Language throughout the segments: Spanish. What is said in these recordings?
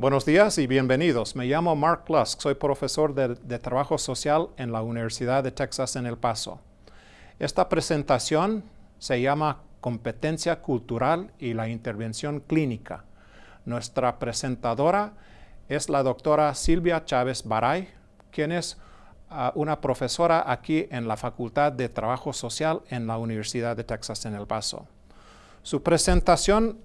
Buenos días y bienvenidos. Me llamo Mark Lusk, soy profesor de, Trabajo Social en la Universidad de Texas en El Paso. Esta presentación se llama Competencia Cultural y la Intervención Clínica. Nuestra presentadora es la doctora Silvia Chávez Baray, quien es uh, una profesora aquí en la Facultad de Trabajo Social en la Universidad de Texas en El Paso. Su presentación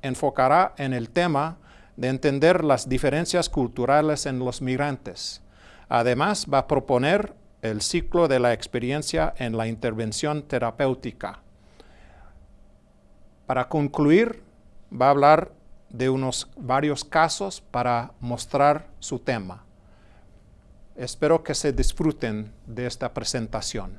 enfocará en el tema de entender las diferencias culturales en los migrantes. Además, va a proponer el ciclo de la experiencia en la intervención terapéutica. Para concluir, va a hablar de unos varios casos para mostrar su tema. Espero que se disfruten de esta presentación.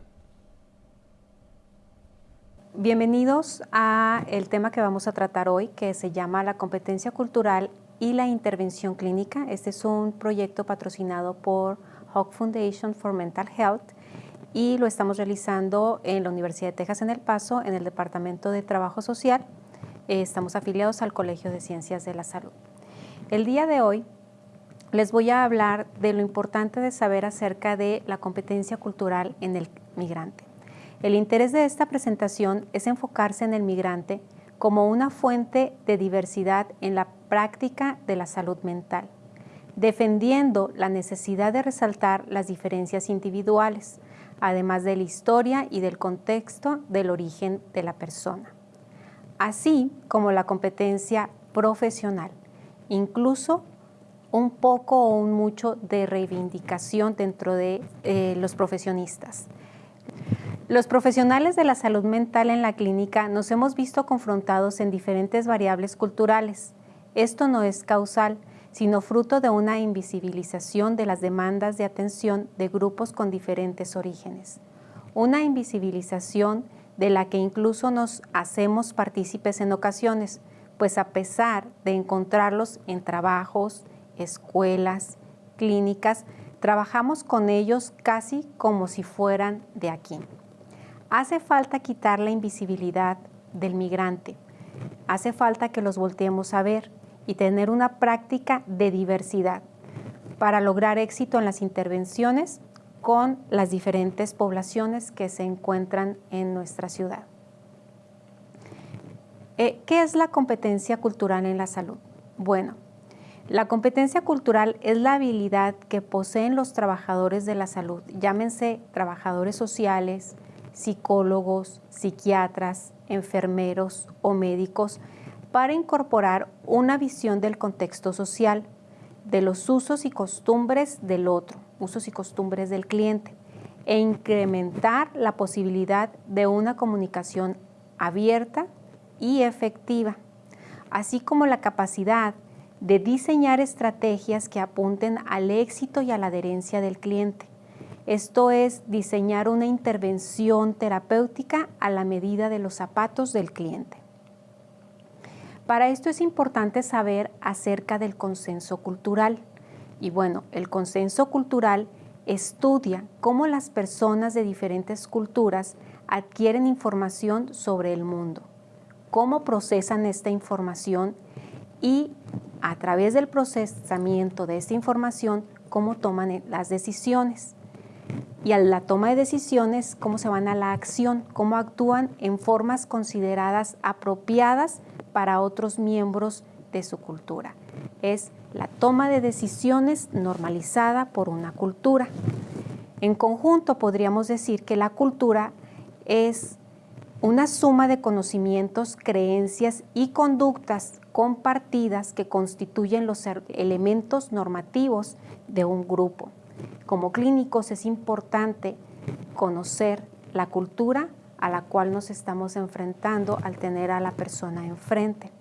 Bienvenidos a el tema que vamos a tratar hoy, que se llama la competencia cultural y la intervención clínica. Este es un proyecto patrocinado por Hawk Foundation for Mental Health y lo estamos realizando en la Universidad de Texas en El Paso, en el Departamento de Trabajo Social. Eh, estamos afiliados al Colegio de Ciencias de la Salud. El día de hoy les voy a hablar de lo importante de saber acerca de la competencia cultural en el migrante. El interés de esta presentación es enfocarse en el migrante como una fuente de diversidad en la práctica de la salud mental, defendiendo la necesidad de resaltar las diferencias individuales, además de la historia y del contexto del origen de la persona, así como la competencia profesional, incluso un poco o un mucho de reivindicación dentro de eh, los profesionistas. Los profesionales de la salud mental en la clínica nos hemos visto confrontados en diferentes variables culturales. Esto no es causal, sino fruto de una invisibilización de las demandas de atención de grupos con diferentes orígenes. Una invisibilización de la que incluso nos hacemos partícipes en ocasiones, pues a pesar de encontrarlos en trabajos, escuelas, clínicas, trabajamos con ellos casi como si fueran de aquí. Hace falta quitar la invisibilidad del migrante. Hace falta que los volteemos a ver y tener una práctica de diversidad para lograr éxito en las intervenciones con las diferentes poblaciones que se encuentran en nuestra ciudad. Eh, ¿Qué es la competencia cultural en la salud? Bueno, la competencia cultural es la habilidad que poseen los trabajadores de la salud, llámense trabajadores sociales, psicólogos, psiquiatras, enfermeros o médicos para incorporar una visión del contexto social, de los usos y costumbres del otro, usos y costumbres del cliente, e incrementar la posibilidad de una comunicación abierta y efectiva, así como la capacidad de diseñar estrategias que apunten al éxito y a la adherencia del cliente, esto es diseñar una intervención terapéutica a la medida de los zapatos del cliente. Para esto es importante saber acerca del consenso cultural. Y bueno, el consenso cultural estudia cómo las personas de diferentes culturas adquieren información sobre el mundo, cómo procesan esta información y a través del procesamiento de esta información, cómo toman las decisiones y a la toma de decisiones, cómo se van a la acción, cómo actúan en formas consideradas apropiadas para otros miembros de su cultura. Es la toma de decisiones normalizada por una cultura. En conjunto podríamos decir que la cultura es una suma de conocimientos, creencias y conductas compartidas que constituyen los elementos normativos de un grupo. Como clínicos es importante conocer la cultura a la cual nos estamos enfrentando al tener a la persona enfrente.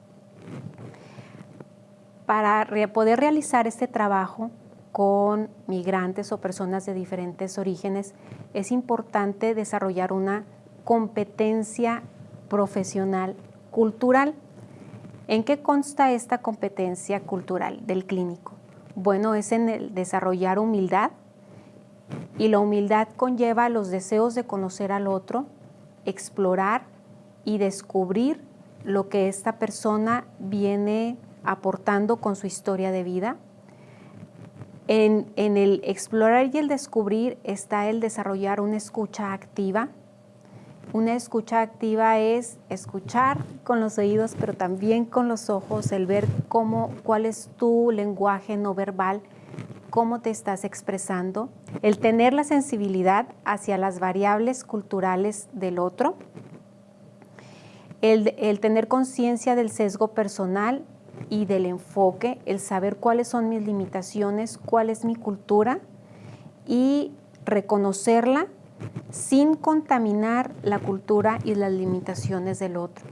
Para poder realizar este trabajo con migrantes o personas de diferentes orígenes, es importante desarrollar una competencia profesional cultural. ¿En qué consta esta competencia cultural del clínico? Bueno, es en el desarrollar humildad y la humildad conlleva los deseos de conocer al otro, explorar y descubrir lo que esta persona viene aportando con su historia de vida. En, el explorar y el descubrir está el desarrollar una escucha activa. Una escucha activa es escuchar con los oídos, pero también con los ojos, el ver cómo, cuál es tu lenguaje no verbal, cómo te estás expresando, el tener la sensibilidad hacia las variables culturales del otro, el, tener conciencia del sesgo personal y del enfoque, el saber cuáles son mis limitaciones, cuál es mi cultura y reconocerla sin contaminar la cultura y las limitaciones del otro.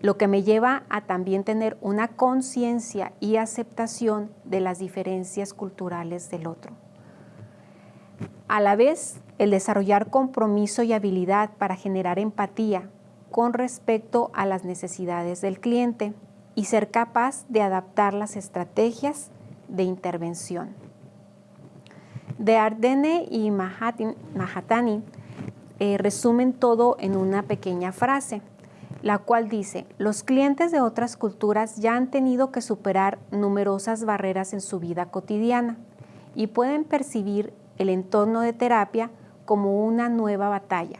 Lo que me lleva a también tener una conciencia y aceptación de las diferencias culturales del otro. A la vez, el desarrollar compromiso y habilidad para generar empatía con respecto a las necesidades del cliente y ser capaz de adaptar las estrategias de intervención. De Ardenne y Mahatani eh, resumen todo en una pequeña frase, la cual dice, los clientes de otras culturas ya han tenido que superar numerosas barreras en su vida cotidiana y pueden percibir el entorno de terapia como una nueva batalla.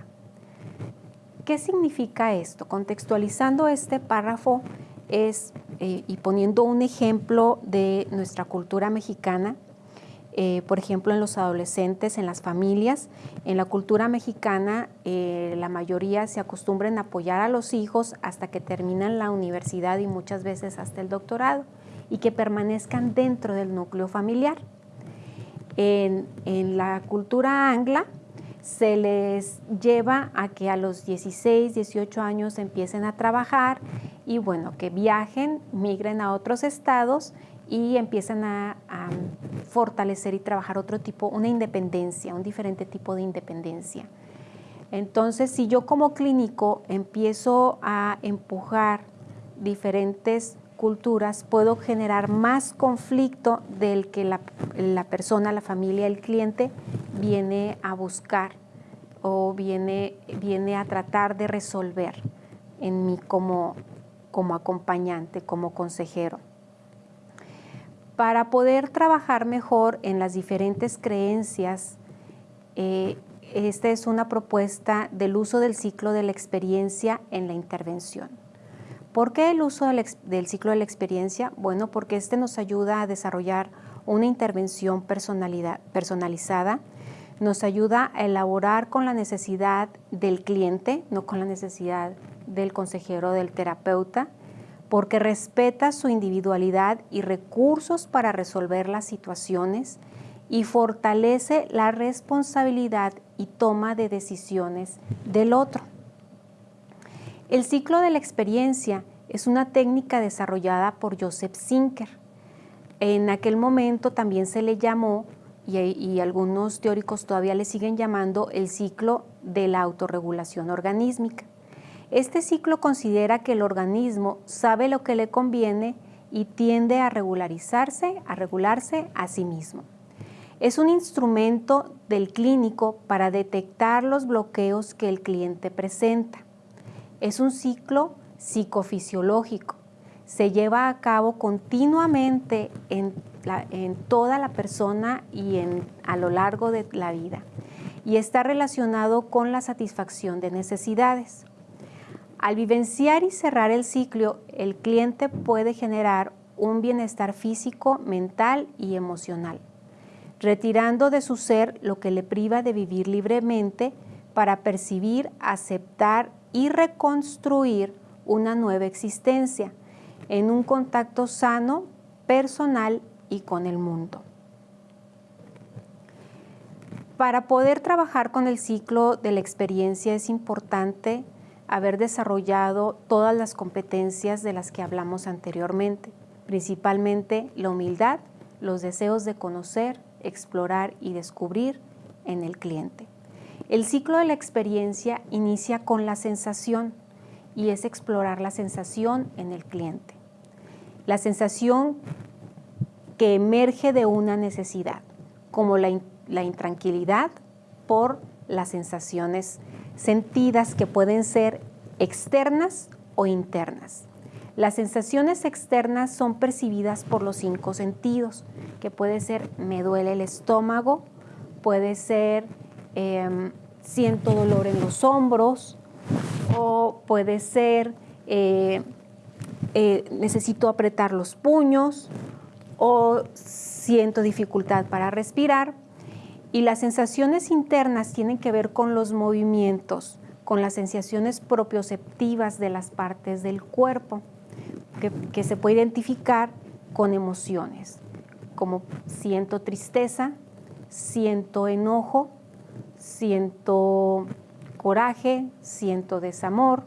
¿Qué significa esto? Contextualizando este párrafo es, eh, y poniendo un ejemplo de nuestra cultura mexicana, eh, por ejemplo, en los adolescentes, en las familias. En la cultura mexicana, eh, la mayoría se acostumbran a apoyar a los hijos hasta que terminan la universidad y muchas veces hasta el doctorado y que permanezcan dentro del núcleo familiar. En, en la cultura angla, se les lleva a que a los 16, 18 años empiecen a trabajar y bueno, que viajen, migren a otros estados y empiezan a, fortalecer y trabajar otro tipo, una independencia, un diferente tipo de independencia. Entonces, si yo como clínico empiezo a empujar diferentes culturas, puedo generar más conflicto del que la, persona, la familia, el cliente viene a buscar o viene, viene a tratar de resolver en mí como, como acompañante, como consejero para poder trabajar mejor en las diferentes creencias, eh, esta es una propuesta del uso del ciclo de la experiencia en la intervención. ¿Por qué el uso del, del ciclo de la experiencia? Bueno, porque este nos ayuda a desarrollar una intervención personalizada, nos ayuda a elaborar con la necesidad del cliente, no con la necesidad del consejero, del terapeuta, porque respeta su individualidad y recursos para resolver las situaciones y fortalece la responsabilidad y toma de decisiones del otro. El ciclo de la experiencia es una técnica desarrollada por Joseph Zinker. En aquel momento también se le llamó, y, y algunos teóricos todavía le siguen llamando, el ciclo de la autorregulación organísmica. Este ciclo considera que el organismo sabe lo que le conviene y tiende a regularizarse, a regularse a sí mismo. Es un instrumento del clínico para detectar los bloqueos que el cliente presenta. Es un ciclo psicofisiológico. Se lleva a cabo continuamente en, toda la persona y a lo largo de la vida y está relacionado con la satisfacción de necesidades. Al vivenciar y cerrar el ciclo, el cliente puede generar un bienestar físico, mental y emocional, retirando de su ser lo que le priva de vivir libremente para percibir, aceptar y reconstruir una nueva existencia en un contacto sano, personal y con el mundo. Para poder trabajar con el ciclo de la experiencia es importante haber desarrollado todas las competencias de las que hablamos anteriormente, principalmente la humildad, los deseos de conocer, explorar y descubrir en el cliente. El ciclo de la experiencia inicia con la sensación y es explorar la sensación en el cliente. La sensación que emerge de una necesidad, como la, la intranquilidad por las sensaciones sentidas que pueden ser externas o internas. Las sensaciones externas son percibidas por los cinco sentidos, que puede ser me duele el estómago, puede ser em, siento dolor en los hombros, o puede ser eh, eh, necesito apretar los puños, o siento dificultad para respirar. Y las sensaciones internas tienen que ver con los movimientos, con las sensaciones propioceptivas de las partes del cuerpo que, se puede identificar con emociones, como siento tristeza, siento enojo, siento coraje, siento desamor.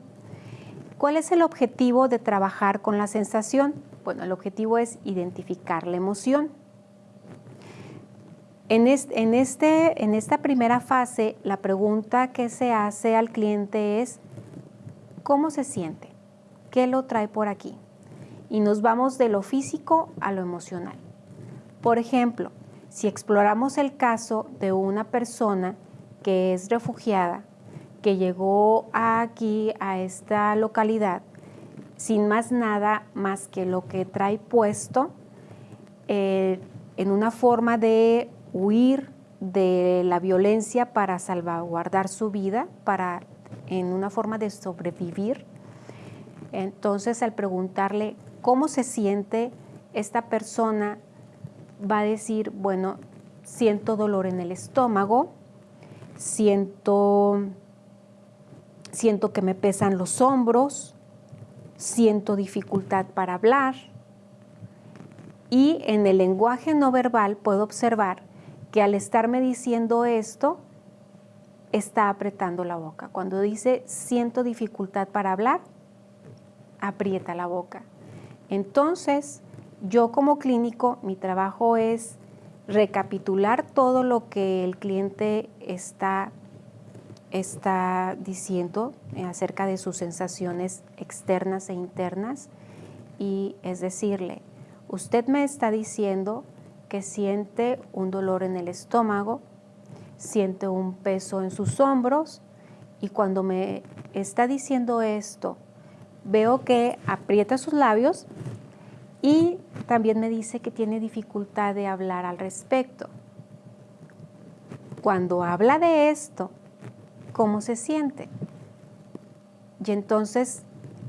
¿Cuál es el objetivo de trabajar con la sensación? Bueno, el objetivo es identificar la emoción. En, este, en esta primera fase, la pregunta que se hace al cliente es, ¿cómo se siente? ¿Qué lo trae por aquí? y nos vamos de lo físico a lo emocional. Por ejemplo, si exploramos el caso de una persona que es refugiada, que llegó aquí a esta localidad sin más nada más que lo que trae puesto, eh, en una forma de huir de la violencia para salvaguardar su vida, para, en una forma de sobrevivir. Entonces, al preguntarle cómo se siente esta persona, va a decir, bueno, siento dolor en el estómago, siento, siento que me pesan los hombros, siento dificultad para hablar. Y en el lenguaje no verbal puedo observar que al estarme diciendo esto, está apretando la boca. Cuando dice siento dificultad para hablar, aprieta la boca. Entonces, yo como clínico, mi trabajo es recapitular todo lo que el cliente está, está diciendo acerca de sus sensaciones externas e internas y es decirle, usted me está diciendo que siente un dolor en el estómago, siente un peso en sus hombros y cuando me está diciendo esto, veo que aprieta sus labios y también me dice que tiene dificultad de hablar al respecto. Cuando habla de esto, ¿cómo se siente? Y entonces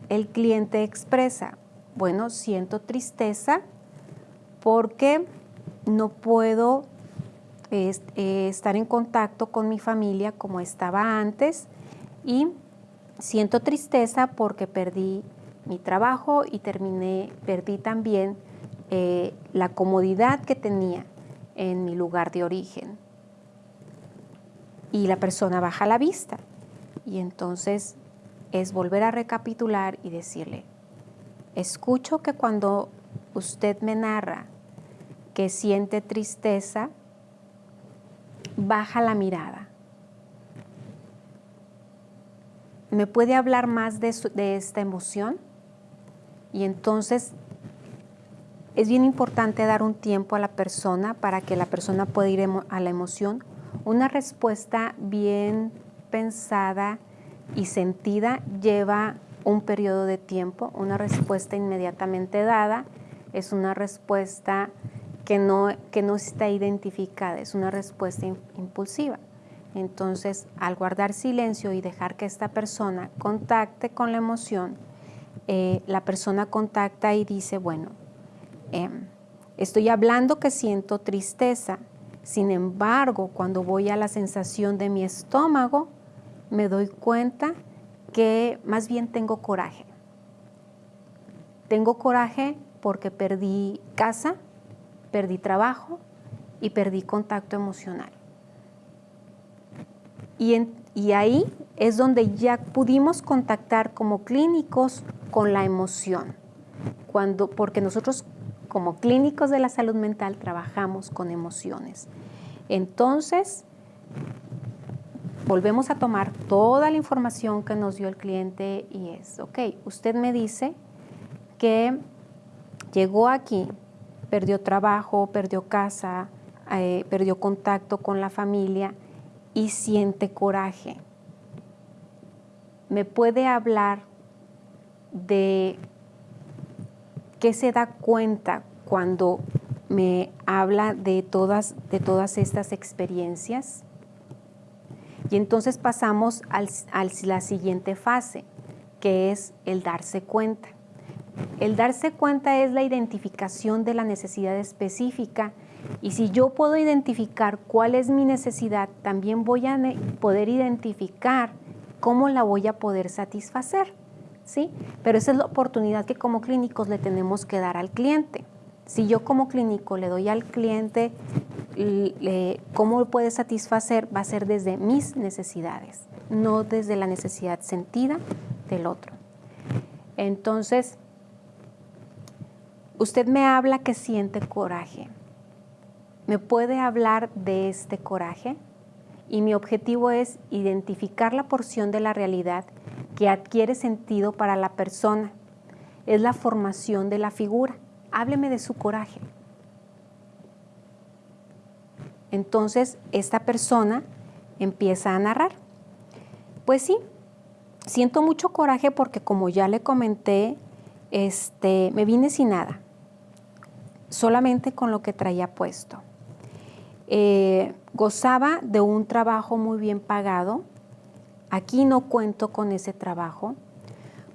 el cliente expresa, bueno, siento tristeza porque no puedo eh, estar en contacto con mi familia como estaba antes y Siento tristeza porque perdí mi trabajo y terminé, perdí también eh, la comodidad que tenía en mi lugar de origen. Y la persona baja la vista. Y entonces es volver a recapitular y decirle, escucho que cuando usted me narra que siente tristeza, baja la mirada ¿me puede hablar más de, esta emoción? Y entonces es bien importante dar un tiempo a la persona para que la persona pueda ir a la emoción. Una respuesta bien pensada y sentida lleva un periodo de tiempo. Una respuesta inmediatamente dada es una respuesta que no, que no está identificada, es una respuesta impulsiva. Entonces, al guardar silencio y dejar que esta persona contacte con la emoción, eh, la persona contacta y dice, bueno, em, estoy hablando que siento tristeza, sin embargo, cuando voy a la sensación de mi estómago, me doy cuenta que más bien tengo coraje. Tengo coraje porque perdí casa, perdí trabajo y perdí contacto emocional. Y, ahí es donde ya pudimos contactar como clínicos con la emoción, cuando, porque nosotros como clínicos de la salud mental trabajamos con emociones. Entonces, volvemos a tomar toda la información que nos dio el cliente y es, ok, usted me dice que llegó aquí, perdió trabajo, perdió casa, eh, perdió contacto con la familia y siente coraje. Me puede hablar de ¿qué se da cuenta cuando me habla de todas, de todas estas experiencias? Y entonces pasamos a la siguiente fase, que es el darse cuenta. El darse cuenta es la identificación de la necesidad específica y si yo puedo identificar cuál es mi necesidad, también voy a poder identificar cómo la voy a poder satisfacer. ¿sí? Pero esa es la oportunidad que como clínicos le tenemos que dar al cliente. Si yo como clínico le doy al cliente cómo puede satisfacer, va a ser desde mis necesidades, no desde la necesidad sentida del otro. Entonces, usted me habla que siente coraje. ¿Me puede hablar de este coraje? Y mi objetivo es identificar la porción de la realidad que adquiere sentido para la persona. Es la formación de la figura. Hábleme de su coraje. Entonces, esta persona empieza a narrar. Pues sí, siento mucho coraje porque como ya le comenté, este, me vine sin nada, solamente con lo que traía puesto. Eh, gozaba de un trabajo muy bien pagado, aquí no cuento con ese trabajo.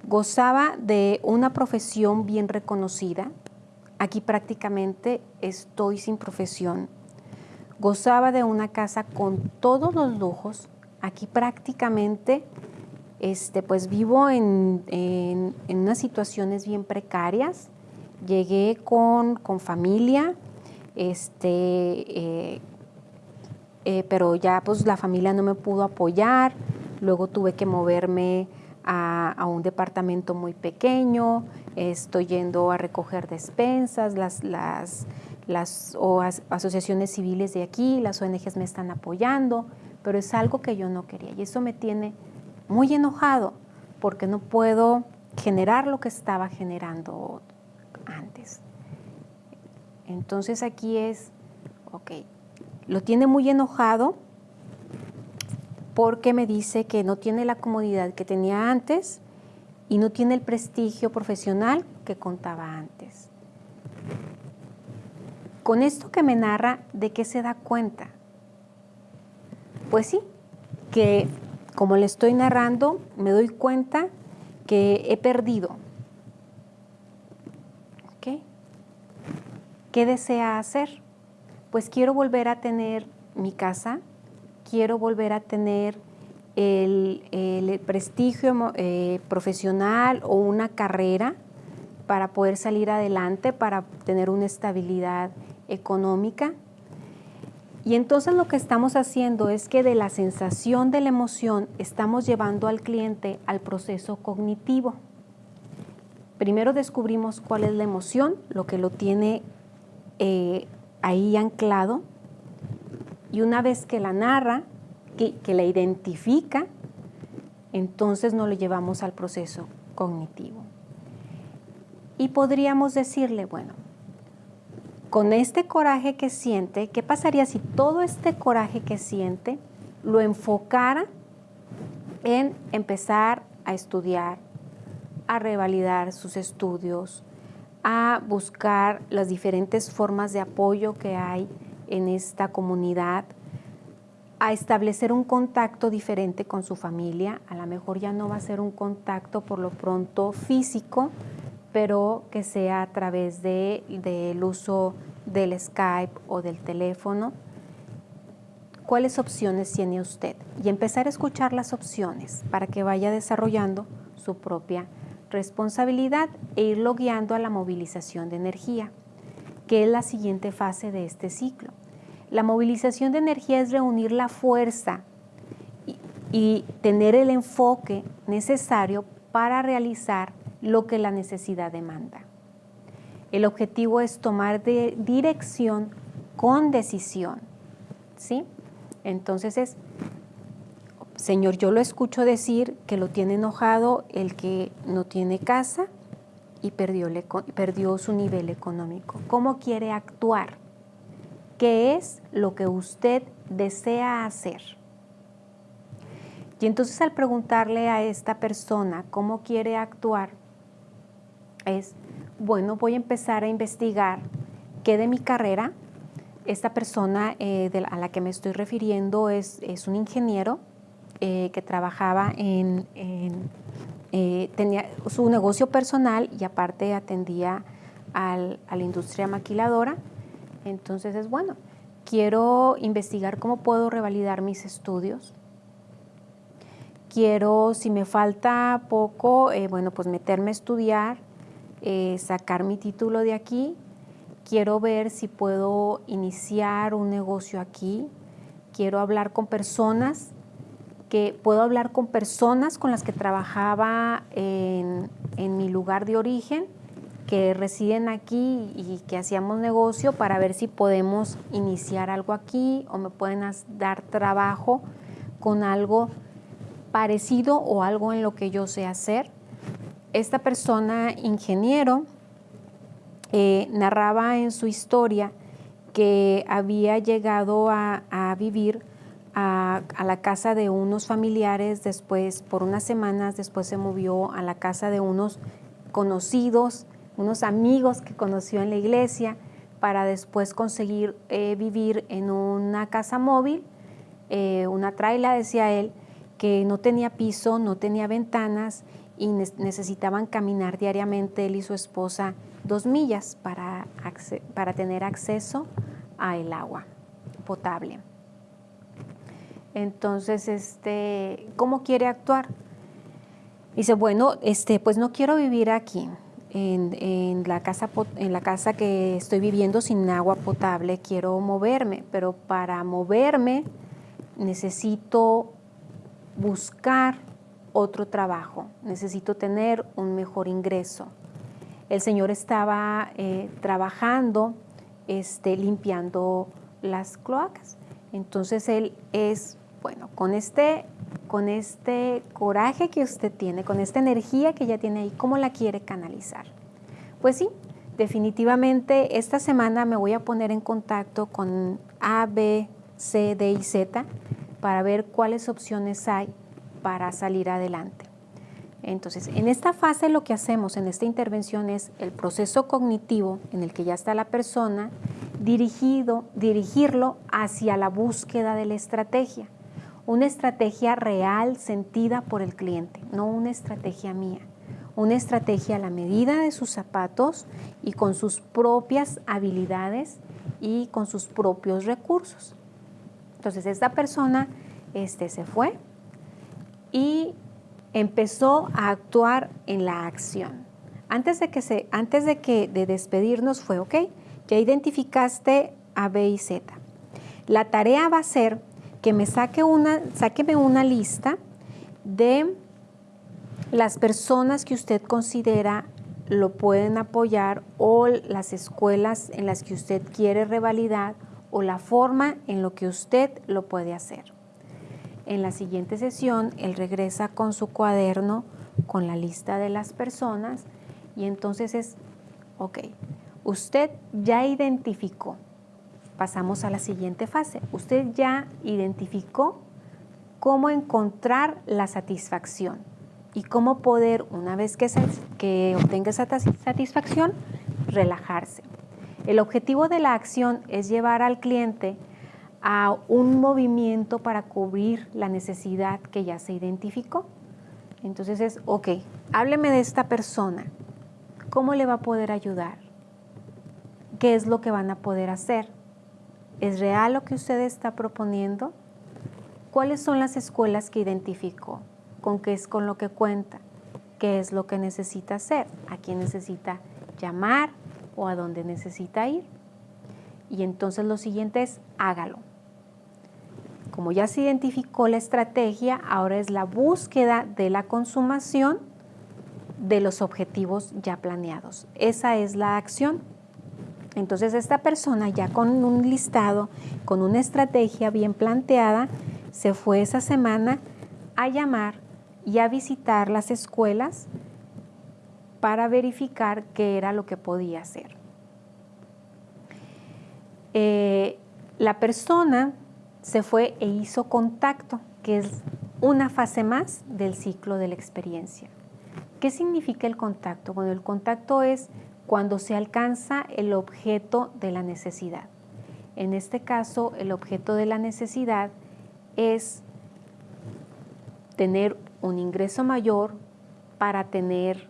Gozaba de una profesión bien reconocida, aquí prácticamente estoy sin profesión gozaba de una casa con todos los lujos. Aquí prácticamente este, pues vivo en, unas situaciones bien precarias. Llegué con, familia, este, eh, eh, pero ya pues la familia no me pudo apoyar. Luego tuve que moverme a, a, un departamento muy pequeño, estoy yendo a recoger despensas, las, las, las asociaciones civiles de aquí, las ONGs me están apoyando, pero es algo que yo no quería. Y eso me tiene muy enojado porque no puedo generar lo que estaba generando antes. Entonces aquí es, ok, lo tiene muy enojado porque me dice que no tiene la comodidad que tenía antes y no tiene el prestigio profesional que contaba antes. Con esto que me narra, ¿de qué se da cuenta? Pues sí, que como le estoy narrando, me doy cuenta que he perdido. ¿Qué desea hacer? Pues quiero volver a tener mi casa, quiero volver a tener el, prestigio eh, profesional o una carrera para poder salir adelante, para tener una estabilidad económica. Y entonces lo que estamos haciendo es que de la sensación de la emoción estamos llevando al cliente al proceso cognitivo. Primero descubrimos cuál es la emoción, lo que lo tiene eh, ahí anclado. Y una vez que la narra, que, que la identifica, entonces nos lo llevamos al proceso cognitivo. Y podríamos decirle, bueno, con este coraje que siente, ¿qué pasaría si todo este coraje que siente lo enfocara en empezar a estudiar, a revalidar sus estudios, a buscar las diferentes formas de apoyo que hay en esta comunidad, a establecer un contacto diferente con su familia. A lo mejor ya no va a ser un contacto por lo pronto físico, pero que sea a través del uso del Skype o del teléfono. ¿Cuáles opciones tiene usted? Y empezar a escuchar las opciones para que vaya desarrollando su propia responsabilidad e irlo guiando a la movilización de energía, que es la siguiente fase de este ciclo. La movilización de energía es reunir la fuerza y, y tener el enfoque necesario para realizar lo que la necesidad demanda. El objetivo es tomar de dirección con decisión. ¿sí? Entonces es, Señor, yo lo escucho decir que lo tiene enojado el que no tiene casa y perdió, perdió su nivel económico. ¿Cómo quiere actuar? ¿Qué es lo que usted desea hacer? Y entonces al preguntarle a esta persona cómo quiere actuar, es bueno, voy a empezar a investigar qué de mi carrera. Esta persona eh, a la que me estoy refiriendo es, un ingeniero eh, que trabajaba en, eh, tenía su negocio personal y aparte atendía a la industria maquiladora. Entonces es bueno, quiero investigar cómo puedo revalidar mis estudios. Quiero, si me falta poco, bueno, pues meterme a estudiar eh, sacar mi título de aquí, quiero ver si puedo iniciar un negocio aquí, quiero hablar con personas, que puedo hablar con personas con las que trabajaba en, mi lugar de origen, que residen aquí y que hacíamos negocio para ver si podemos iniciar algo aquí o me pueden dar trabajo con algo parecido o algo en lo que yo sé hacer. Esta persona, ingeniero, eh, narraba en su historia que había llegado a, vivir a, la casa de unos familiares, después por unas semanas, después se movió a la casa de unos conocidos, unos amigos que conoció en la iglesia, para después conseguir eh, vivir en una casa móvil, eh, una traila, decía él, que no tenía piso, no tenía ventanas y necesitaban caminar diariamente él y su esposa dos millas para, para tener acceso al agua potable. Entonces, este, ¿cómo quiere actuar? Dice, bueno, este, pues no quiero vivir aquí, en, en, la casa, en la casa que estoy viviendo sin agua potable, quiero moverme, pero para moverme necesito buscar otro trabajo, necesito tener un mejor ingreso. El Señor estaba eh, trabajando, este, limpiando las cloacas. Entonces Él es, bueno, con este, con este coraje que usted tiene, con esta energía que ya tiene ahí, ¿cómo la quiere canalizar? Pues sí, definitivamente esta semana me voy a poner en contacto con A, B, C, D y Z para ver cuáles opciones hay para salir adelante. Entonces, en esta fase lo que hacemos en esta intervención es el proceso cognitivo en el que ya está la persona, dirigido, dirigirlo hacia la búsqueda de la estrategia. Una estrategia real sentida por el cliente, no una estrategia mía. Una estrategia a la medida de sus zapatos y con sus propias habilidades y con sus propios recursos. Entonces, esta persona este, se fue, y empezó a actuar en la acción. Antes de que, se, antes de, que de despedirnos fue, ok, ya identificaste A, B y Z. La tarea va a ser que me saque una, sáqueme una lista de las personas que usted considera lo pueden apoyar o las escuelas en las que usted quiere revalidar o la forma en lo que usted lo puede hacer. En la siguiente sesión, él regresa con su cuaderno, con la lista de las personas y entonces es, ok, usted ya identificó, pasamos a la siguiente fase, usted ya identificó cómo encontrar la satisfacción y cómo poder, una vez que, que obtenga esa satisfacción, relajarse. El objetivo de la acción es llevar al cliente a un movimiento para cubrir la necesidad que ya se identificó. Entonces es, ok, hábleme de esta persona. ¿Cómo le va a poder ayudar? ¿Qué es lo que van a poder hacer? ¿Es real lo que usted está proponiendo? ¿Cuáles son las escuelas que identificó? ¿Con qué es con lo que cuenta? ¿Qué es lo que necesita hacer? ¿A quién necesita llamar o a dónde necesita ir? Y entonces lo siguiente es hágalo. Como ya se identificó la estrategia, ahora es la búsqueda de la consumación de los objetivos ya planeados. Esa es la acción. Entonces esta persona ya con un listado, con una estrategia bien planteada, se fue esa semana a llamar y a visitar las escuelas para verificar qué era lo que podía hacer. Eh, la persona se fue e hizo contacto, que es una fase más del ciclo de la experiencia. ¿Qué significa el contacto? Bueno, el contacto es cuando se alcanza el objeto de la necesidad. En este caso, el objeto de la necesidad es tener un ingreso mayor para tener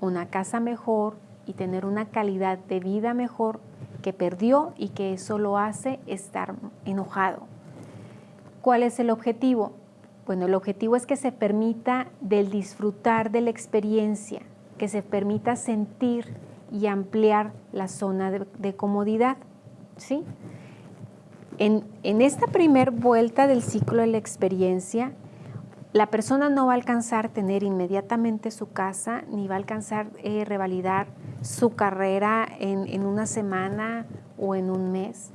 una casa mejor y tener una calidad de vida mejor que perdió y que eso lo hace estar enojado. ¿Cuál es el objetivo? Bueno, el objetivo es que se permita del disfrutar de la experiencia, que se permita sentir y ampliar la zona de, comodidad. ¿sí? En, esta primer vuelta del ciclo de la experiencia, la persona no va a alcanzar tener inmediatamente su casa, ni va a alcanzar eh, revalidar su carrera en, en una semana o en un mes,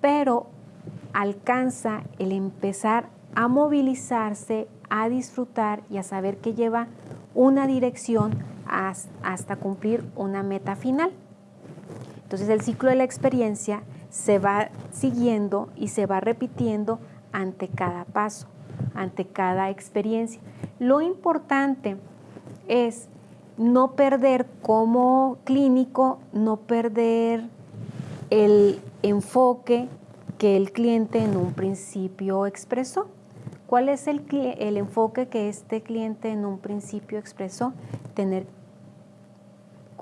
pero alcanza el empezar a movilizarse, a disfrutar y a saber que lleva una dirección hasta cumplir una meta final. Entonces el ciclo de la experiencia se va siguiendo y se va repitiendo ante cada paso, ante cada experiencia. Lo importante es no perder como clínico, no perder el enfoque que el cliente en un principio expresó. ¿Cuál es el, el, enfoque que este cliente en un principio expresó? Tener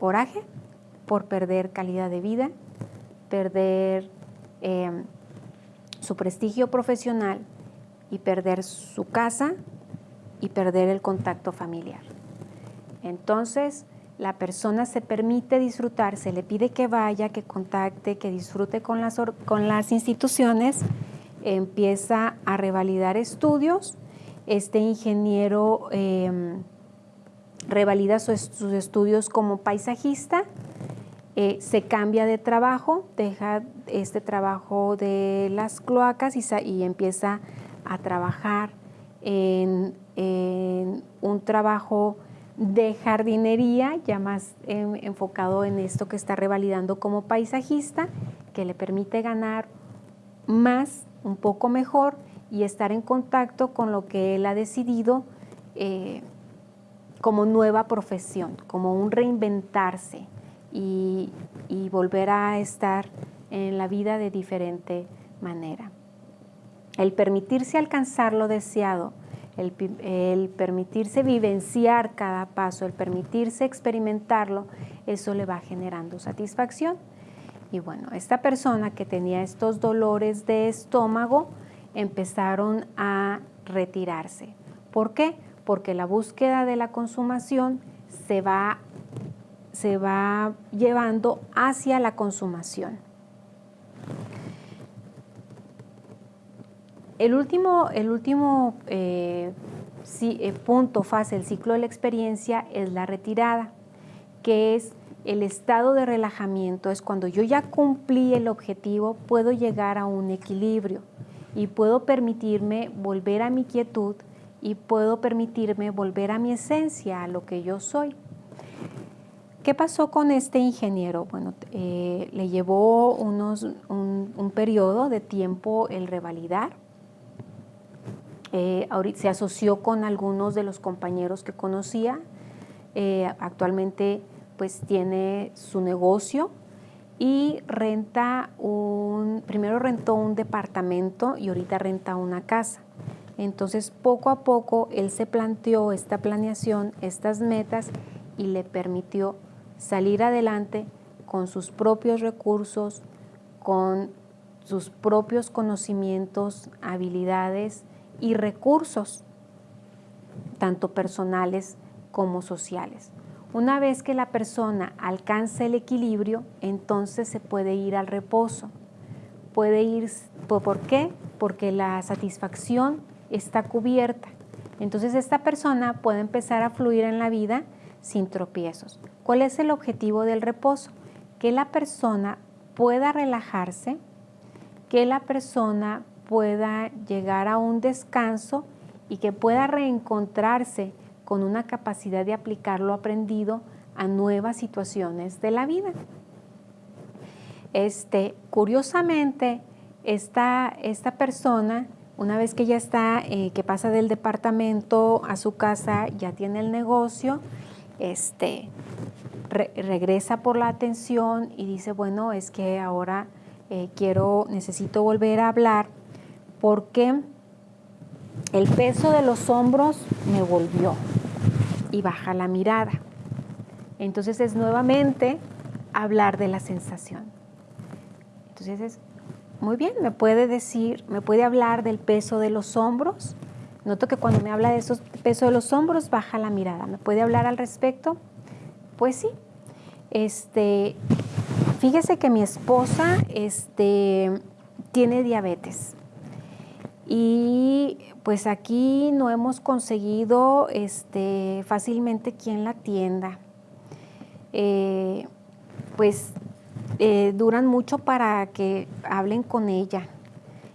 coraje por perder calidad de vida, perder em, su prestigio profesional y perder su casa y perder el contacto familiar. Entonces, la persona se permite disfrutar, se le pide que vaya, que contacte, que disfrute con las, con las instituciones empieza a revalidar estudios. Este ingeniero em, revalida sus, estudios como paisajista, eh, se cambia de trabajo, deja este trabajo de las cloacas y, empieza a trabajar en, un trabajo de jardinería, ya más enfocado en esto que está revalidando como paisajista, que le permite ganar más un poco mejor y estar en contacto con lo que él ha decidido eh, como nueva profesión, como un reinventarse y, volver a estar en la vida de diferente manera. El permitirse alcanzar lo deseado, el, el, permitirse vivenciar cada paso, el permitirse experimentarlo, eso le va generando satisfacción. Y bueno, esta persona que tenía estos dolores de estómago empezaron a retirarse. ¿Por qué? Porque la búsqueda de la consumación se va, se va llevando hacia la consumación. El último, el último eh, eh, punto, fase del ciclo de la experiencia es la retirada, que es el estado de relajamiento es cuando yo ya cumplí el objetivo, puedo llegar a un equilibrio y puedo permitirme volver a mi quietud y puedo permitirme volver a mi esencia, a lo que yo soy. ¿Qué pasó con este ingeniero? Bueno, eh, le llevó unos, un, periodo de tiempo el revalidar. Eh, se asoció con algunos de los compañeros que conocía. Eh, actualmente pues tiene su negocio y renta un, primero rentó un departamento y ahorita renta una casa. Entonces poco a poco él se planteó esta planeación, estas metas y le permitió salir adelante con sus propios recursos, con sus propios conocimientos, habilidades y recursos, tanto personales como sociales. Una vez que la persona alcanza el equilibrio, entonces se puede ir al reposo. Puede ir, ¿por qué? Porque la satisfacción está cubierta. Entonces esta persona puede empezar a fluir en la vida sin tropiezos. ¿Cuál es el objetivo del reposo? Que la persona pueda relajarse, que la persona pueda llegar a un descanso y que pueda reencontrarse con una capacidad de aplicar lo aprendido a nuevas situaciones de la vida. Este, curiosamente, esta, esta persona, una vez que ya está, eh, que pasa del departamento a su casa, ya tiene el negocio, este, regresa por la atención y dice, bueno, es que ahora eh, quiero, necesito volver a hablar porque el peso de los hombros me volvió y baja la mirada. Entonces es nuevamente hablar de la sensación. Entonces es, muy bien, me puede decir, me puede hablar del peso de los hombros. Noto que cuando me habla de esos peso de los hombros, baja la mirada. ¿Me puede hablar al respecto? Pues sí. Este, fíjese que mi esposa este, tiene diabetes. Y pues aquí no hemos conseguido este, fácilmente quien la atienda. Eh, pues eh, duran mucho para que hablen con ella.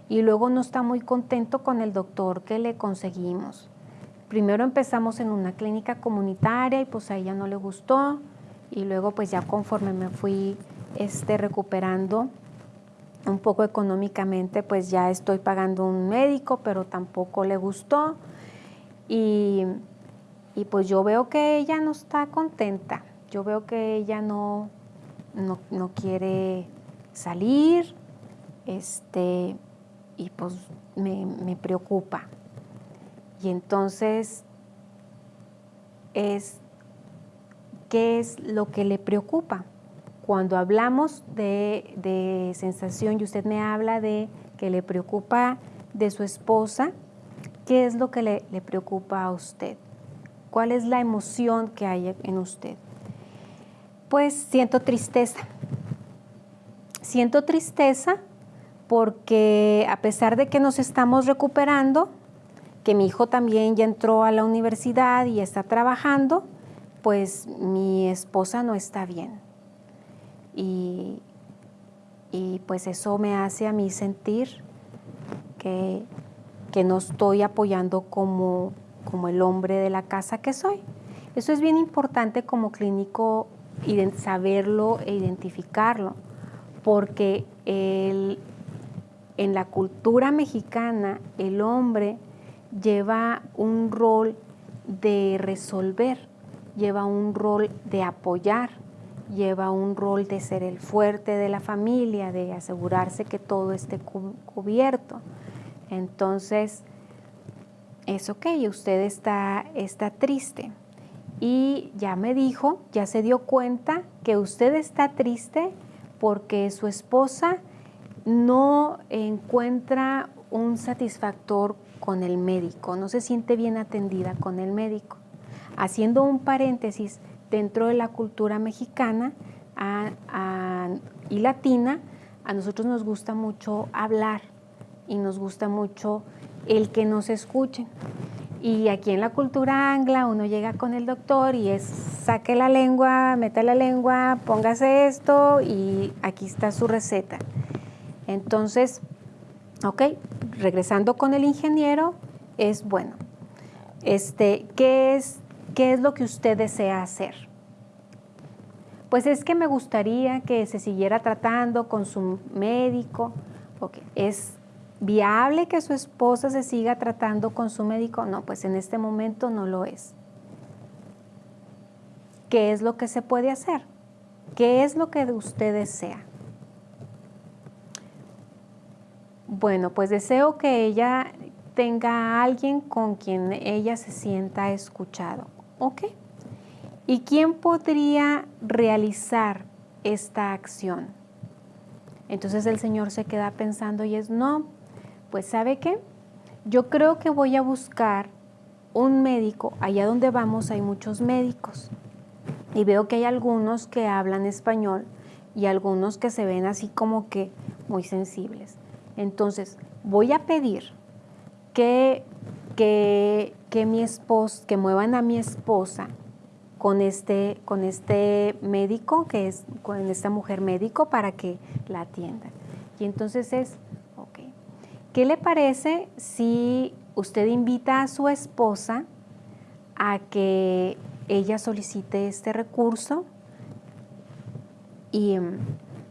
Y luego no está muy contento con el doctor que le conseguimos. Primero empezamos en una clínica comunitaria y pues a ella no le gustó. Y luego pues ya conforme me fui este, recuperando un poco económicamente pues ya estoy pagando un médico pero tampoco le gustó. Y, y pues yo veo que ella no está contenta, yo veo que ella no, no, quiere salir, este, y pues me, preocupa. Y entonces es, ¿qué es lo que le preocupa? Cuando hablamos de, sensación y usted me habla de que le preocupa de su esposa, ¿qué es lo que le, le preocupa a usted? ¿Cuál es la emoción que hay en usted? Pues siento tristeza. Siento tristeza porque a pesar de que nos estamos recuperando, que mi hijo también ya entró a la universidad y está trabajando, pues mi esposa no está bien. Y, pues eso me hace a mí sentir que, que no estoy apoyando como, como el hombre de la casa que soy. Eso es bien importante como clínico saberlo e identificarlo, porque en la cultura mexicana el hombre lleva un rol de resolver, lleva un rol de apoyar, lleva un rol de ser el fuerte de la familia, de asegurarse que todo esté cubierto. Entonces, es ok, usted está, está triste, y ya me dijo, ya se dio cuenta que usted está triste porque su esposa no encuentra un satisfactor con el médico, no se siente bien atendida con el médico. Haciendo un paréntesis, dentro de la cultura mexicana y latina, a nosotros nos gusta mucho hablar y nos gusta mucho el que nos escuchen. Y aquí en la cultura angla uno llega con el doctor y es saque la lengua, meta la lengua, póngase esto y aquí está su receta. Entonces, ok, regresando con el ingeniero, es bueno. Este, ¿qué, es, ¿Qué es lo que usted desea hacer? Pues es que me gustaría que se siguiera tratando con su médico. Okay. Es viable que su esposa se siga tratando con su médico? No, pues en este momento no lo es. ¿Qué es lo que se puede hacer? ¿Qué es lo que usted desea? Bueno, pues deseo que ella tenga a alguien con quien ella se sienta escuchado. ¿Ok? ¿Y quién podría realizar esta acción? Entonces el Señor se queda pensando y es, no, pues ¿sabe qué? Yo creo que voy a buscar un médico, allá donde vamos hay muchos médicos y veo que hay algunos que hablan español y algunos que se ven así como que muy sensibles. Entonces, voy a pedir que, que, que mi esposa, que muevan a mi esposa con este, con este médico, que es con esta mujer médico, para que la atiendan. Y entonces es ¿Qué le parece si usted invita a su esposa a que ella solicite este recurso y,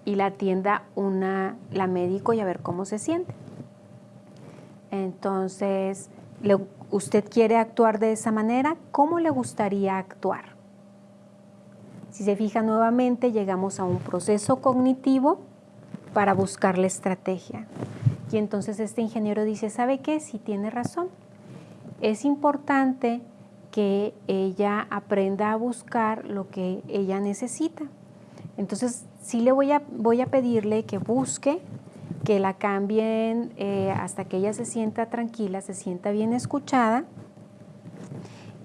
la atienda una, la médico y a ver cómo se siente? Entonces, ¿usted quiere actuar de esa manera? ¿Cómo le gustaría actuar? Si se fija nuevamente, llegamos a un proceso cognitivo para buscar la estrategia. Y entonces este ingeniero dice, ¿sabe qué? Si tiene razón. Es importante que ella aprenda a buscar lo que ella necesita. Entonces, sí le voy a, voy a pedirle que busque, que la cambien eh, hasta que ella se sienta tranquila, se sienta bien escuchada.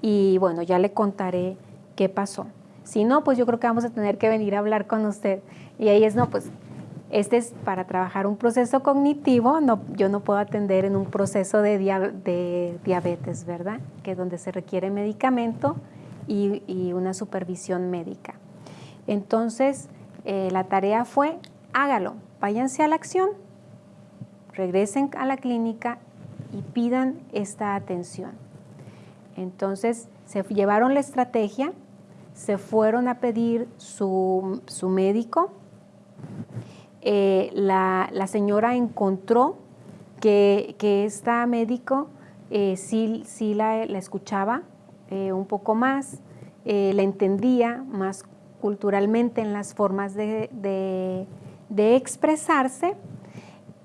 Y bueno, ya le contaré qué pasó. Si no, pues yo creo que vamos a tener que venir a hablar con usted. Y ahí es, no, pues este es para trabajar un proceso cognitivo, yo no puedo atender en un proceso de, diabetes, ¿verdad? Que es donde se requiere medicamento y, una supervisión médica. Entonces, eh, la tarea fue, hágalo, váyanse a la acción, regresen a la clínica y pidan esta atención. Entonces, se llevaron la estrategia, se fueron a pedir su, médico. Eh, la, señora encontró que, que esta médico eh, sí, sí la, escuchaba eh, un poco más, la entendía más culturalmente en las formas de, de expresarse.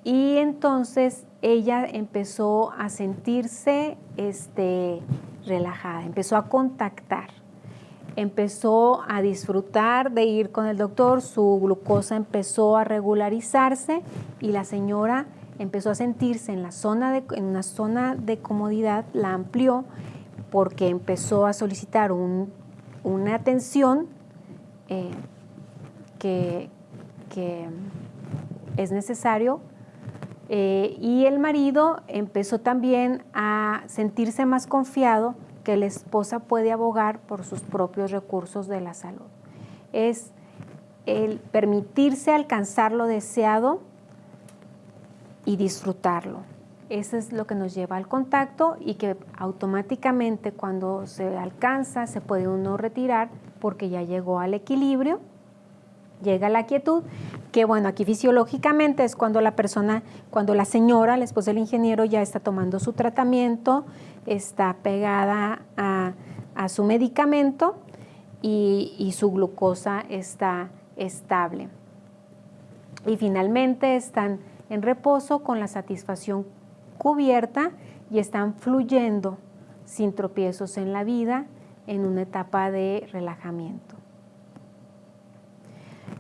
Y entonces ella empezó a sentirse este, relajada, empezó a contactar empezó a disfrutar de ir con el doctor, su glucosa empezó a regularizarse y la señora empezó a sentirse en, una zona de comodidad, la amplió porque empezó a solicitar una atención eh, que, es necesario eh, y el marido empezó también a sentirse más confiado que la esposa puede abogar por sus propios recursos de la salud. Es el permitirse alcanzar lo deseado y disfrutarlo. Eso es lo que nos lleva al contacto y que automáticamente cuando se alcanza se puede uno retirar porque ya llegó al equilibrio, llega la quietud, que bueno, aquí fisiológicamente es cuando la persona, cuando la señora, la esposa del ingeniero ya está tomando su tratamiento, está pegada a, su medicamento y, su glucosa está estable. Y finalmente están en reposo con la satisfacción cubierta y están fluyendo sin tropiezos en la vida en una etapa de relajamiento.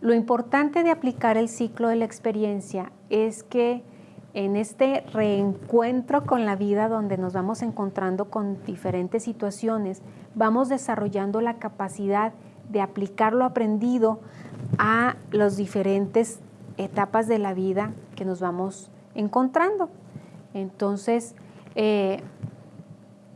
Lo importante de aplicar el ciclo de la experiencia es que en este reencuentro con la vida donde nos vamos encontrando con diferentes situaciones, vamos desarrollando la capacidad de aplicar lo aprendido a las diferentes etapas de la vida que nos vamos encontrando. Entonces, eh,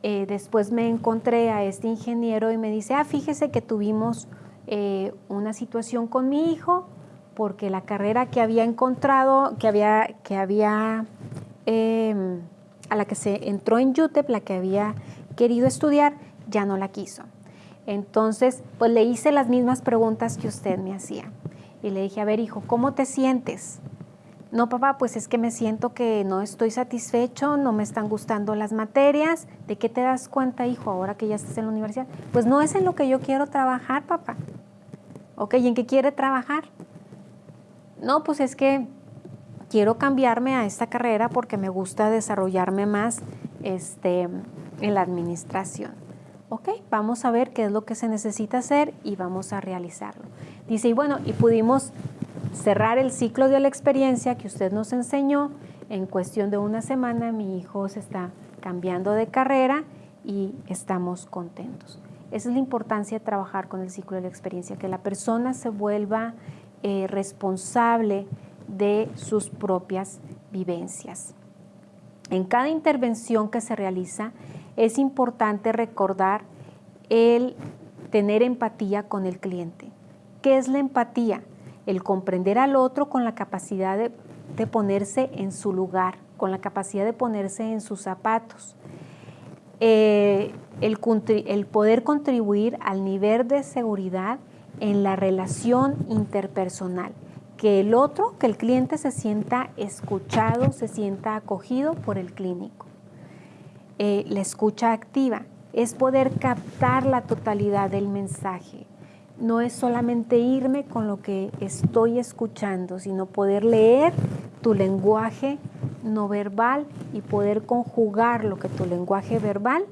eh, después me encontré a este ingeniero y me dice, ah, fíjese que tuvimos eh, una situación con mi hijo, porque la carrera que había encontrado, que había, que había em, a la que se entró en UTEP, la que había querido estudiar, ya no la quiso. Entonces, pues le hice las mismas preguntas que usted me hacía. Y le dije, a ver, hijo, ¿cómo te sientes? No, papá, pues es que me siento que no estoy satisfecho, no me están gustando las materias. ¿De qué te das cuenta, hijo, ahora que ya estás en la universidad? Pues no es en lo que yo quiero trabajar, papá. ¿Ok? ¿Y en qué quiere trabajar? no, pues es que quiero cambiarme a esta carrera porque me gusta desarrollarme más este, en la administración. Ok, vamos a ver qué es lo que se necesita hacer y vamos a realizarlo. Dice, y bueno, y pudimos cerrar el ciclo de la experiencia que usted nos enseñó. En cuestión de una semana mi hijo se está cambiando de carrera y estamos contentos. Esa es la importancia de trabajar con el ciclo de la experiencia, que la persona se vuelva eh, responsable de sus propias vivencias. En cada intervención que se realiza es importante recordar el tener empatía con el cliente. ¿Qué es la empatía? El comprender al otro con la capacidad de, ponerse en su lugar, con la capacidad de ponerse en sus zapatos. Eh, el poder contribuir al nivel de seguridad en la relación interpersonal, que el otro, que el cliente se sienta escuchado, se sienta acogido por el clínico. Eh, la escucha activa es poder captar la totalidad del mensaje. No es solamente irme con lo que estoy escuchando, sino poder leer tu lenguaje no verbal y poder conjugar lo que tu lenguaje verbal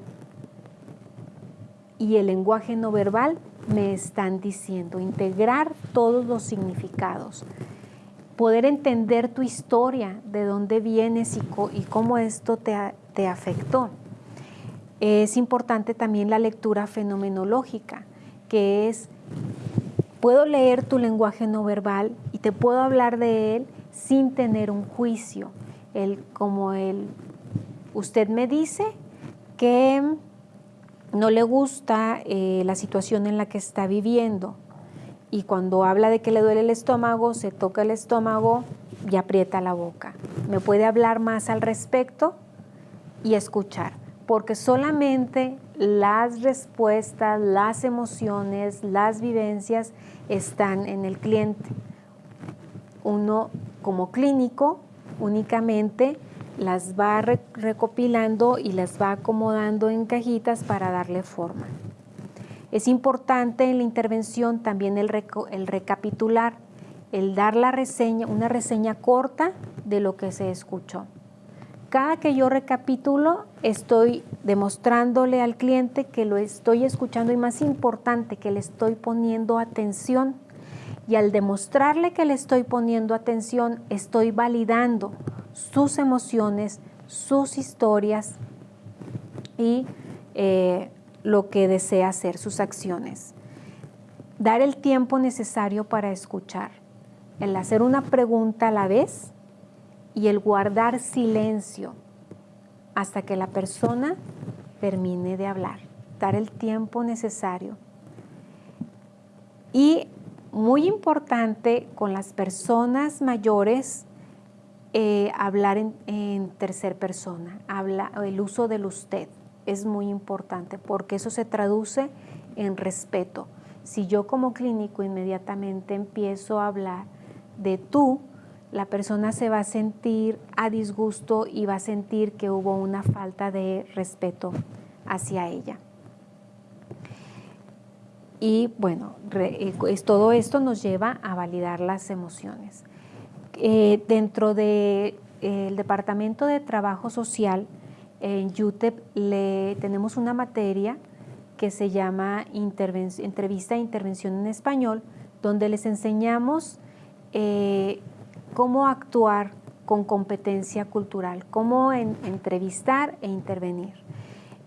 y el lenguaje no verbal me están diciendo, integrar todos los significados, poder entender tu historia, de dónde vienes y, cómo esto te, te afectó. Es importante también la lectura fenomenológica, que es, puedo leer tu lenguaje no verbal y te puedo hablar de él sin tener un juicio. El, como el, usted me dice que no le gusta eh, la situación en la que está viviendo y cuando habla de que le duele el estómago, se toca el estómago y aprieta la boca. Me puede hablar más al respecto y escuchar, porque solamente las respuestas, las emociones, las vivencias están en el cliente. Uno como clínico únicamente las va recopilando y las va acomodando en cajitas para darle forma. Es importante en la intervención también el, el recapitular, el dar la reseña, una reseña corta de lo que se escuchó. Cada que yo recapitulo, estoy demostrándole al cliente que lo estoy escuchando y más importante, que le estoy poniendo atención. Y al demostrarle que le estoy poniendo atención, estoy validando sus emociones, sus historias y eh, lo que desea hacer, sus acciones. Dar el tiempo necesario para escuchar, el hacer una pregunta a la vez y el guardar silencio hasta que la persona termine de hablar. Dar el tiempo necesario. Y muy importante con las personas mayores, eh, hablar en, tercer persona, habla, el uso del usted es muy importante porque eso se traduce en respeto. Si yo como clínico inmediatamente empiezo a hablar de tú, la persona se va a sentir a disgusto y va a sentir que hubo una falta de respeto hacia ella. Y bueno, eh, todo esto nos lleva a validar las emociones. Eh, dentro del de, Departamento de Trabajo Social, en UTEP le, tenemos una materia que se llama Entrevista e Intervención en Español, donde les enseñamos eh, cómo actuar con competencia cultural, cómo entrevistar e intervenir.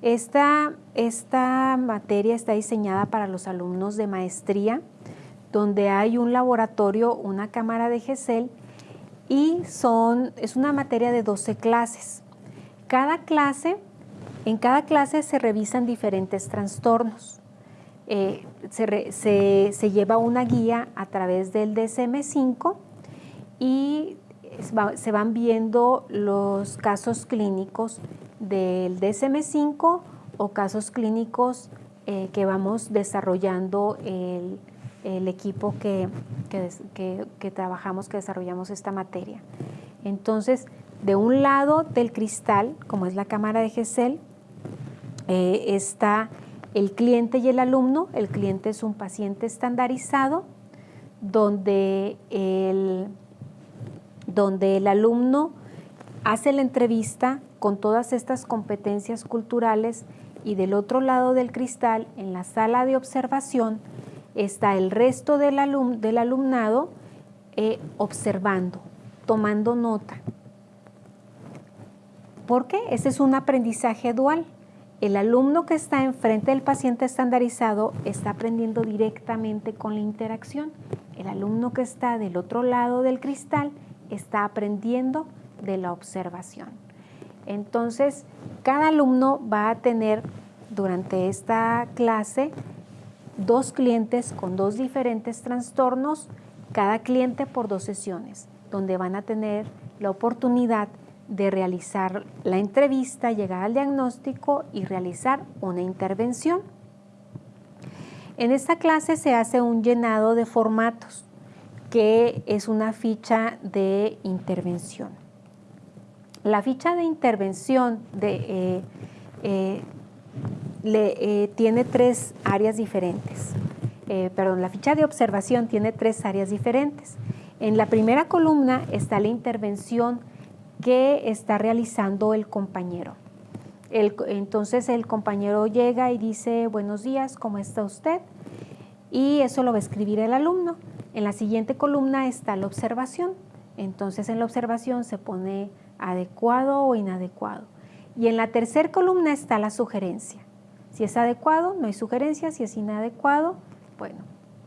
Esta, esta materia está diseñada para los alumnos de maestría, donde hay un laboratorio, una cámara de GESEL y son, es una materia de 12 clases. Cada clase, en cada clase se revisan diferentes trastornos. Eh, se, lleva una guía a través del DSM-5 y se van viendo los casos clínicos del DSM-5 o casos clínicos eh, que vamos desarrollando el, el equipo que, que, trabajamos, que desarrollamos esta materia. Entonces, de un lado del cristal, como es la cámara de GESEL, eh, está el cliente y el alumno. El cliente es un paciente estandarizado donde el, donde el alumno hace la entrevista con todas estas competencias culturales y del otro lado del cristal, en la sala de observación, está el resto del, alumnado eh, observando, tomando nota. ¿Por qué? Ese es un aprendizaje dual. El alumno que está enfrente del paciente estandarizado está aprendiendo directamente con la interacción. El alumno que está del otro lado del cristal está aprendiendo de la observación. Entonces, cada alumno va a tener durante esta clase dos clientes con dos diferentes trastornos, cada cliente por dos sesiones, donde van a tener la oportunidad de realizar la entrevista, llegar al diagnóstico y realizar una intervención. En esta clase se hace un llenado de formatos, que es una ficha de intervención. La ficha de intervención eh, eh, eh, tiene tres áreas diferentes. perdón, la ficha de observación tiene tres áreas diferentes. En la primera columna está la intervención que está realizando el compañero. entonces el compañero llega y dice, buenos días, ¿cómo está usted? Y eso lo va a escribir el alumno. En la siguiente columna está la observación. Entonces en la observación se pone adecuado o inadecuado. Y en la tercera columna está la sugerencia. Si es adecuado, no hay sugerencia. Si es inadecuado, bueno,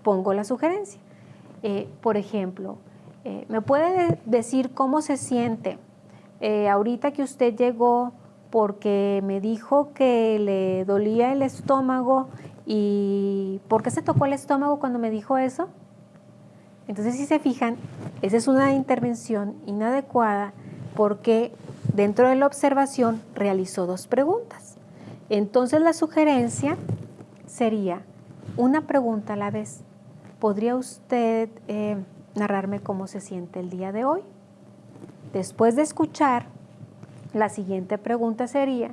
pongo la sugerencia. Eh, por ejemplo, eh, ¿me puede decir cómo se siente eh, ahorita que usted llegó porque me dijo que le dolía el estómago y ¿por qué se tocó el estómago cuando me dijo eso? Entonces, si se fijan, esa es una intervención inadecuada porque dentro de la observación realizó dos preguntas. Entonces, la sugerencia sería una pregunta a la vez. ¿Podría usted eh, narrarme cómo se siente el día de hoy? Después de escuchar, la siguiente pregunta sería,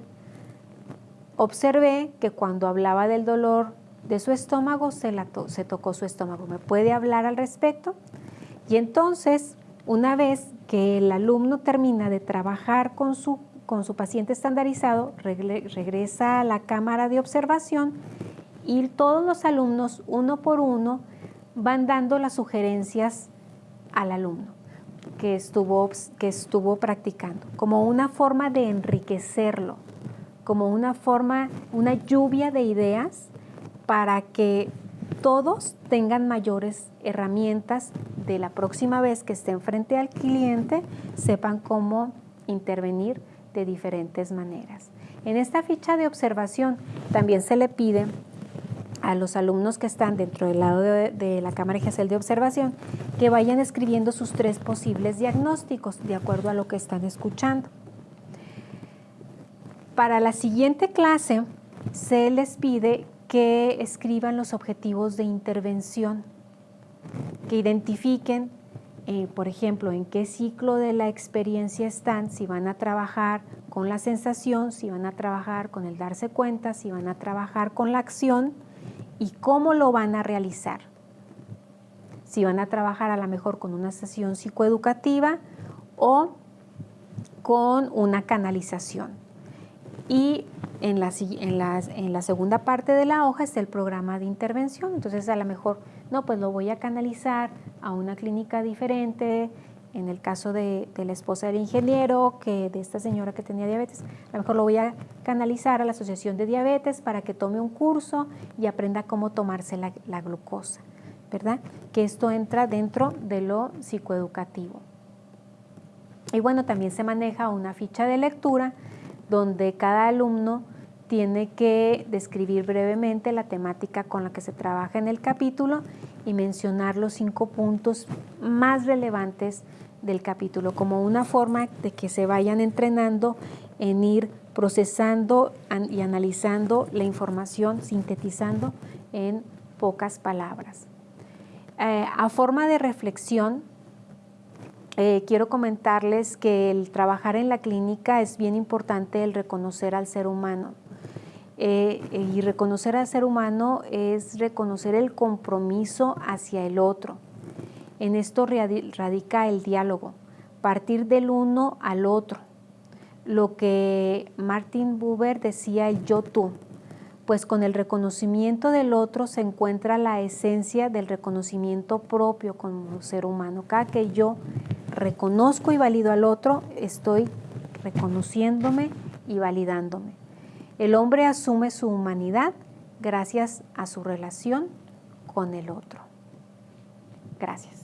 observé que cuando hablaba del dolor de su estómago se, se tocó su estómago. ¿Me puede hablar al respecto? Y entonces, una vez que el alumno termina de trabajar con su, con su paciente estandarizado, regresa a la cámara de observación y todos los alumnos, uno por uno, van dando las sugerencias al alumno que estuvo, que estuvo practicando, como una forma de enriquecerlo, como una forma, una lluvia de ideas para que todos tengan mayores herramientas de la próxima vez que estén frente al cliente, sepan cómo intervenir de diferentes maneras. En esta ficha de observación también se le pide a los alumnos que están dentro del lado de, la cámara GESEL de observación que vayan escribiendo sus tres posibles diagnósticos de acuerdo a lo que están escuchando. Para la siguiente clase se les pide que escriban los objetivos de intervención, que identifiquen, eh, por ejemplo, en qué ciclo de la experiencia están, si van a trabajar con la sensación, si van a trabajar con el darse cuenta, si van a trabajar con la acción, y cómo lo van a realizar. Si van a trabajar a lo mejor con una sesión psicoeducativa o con una canalización. Y en la, en, la, segunda parte de la hoja está el programa de intervención. Entonces a lo mejor, no, pues lo voy a canalizar a una clínica diferente, en el caso de, la esposa del ingeniero, que de esta señora que tenía diabetes, a lo mejor lo voy a canalizar a la Asociación de Diabetes para que tome un curso y aprenda cómo tomarse la, la glucosa, ¿verdad? Que esto entra dentro de lo psicoeducativo. Y bueno, también se maneja una ficha de lectura donde cada alumno tiene que describir brevemente la temática con la que se trabaja en el capítulo y mencionar los cinco puntos más relevantes del capítulo, como una forma de que se vayan entrenando en ir procesando y analizando la información, sintetizando en pocas palabras. Eh, a forma de reflexión, eh, quiero comentarles que el trabajar en la clínica es bien importante el reconocer al ser humano. Eh, y reconocer al ser humano es reconocer el compromiso hacia el otro. En esto radica el diálogo, partir del uno al otro. Lo que Martin Buber decía el yo-tú, pues con el reconocimiento del otro se encuentra la esencia del reconocimiento propio como ser humano. Cada que yo reconozco y valido al otro, estoy reconociéndome y validándome. El hombre asume su humanidad gracias a su relación con el otro. Gracias.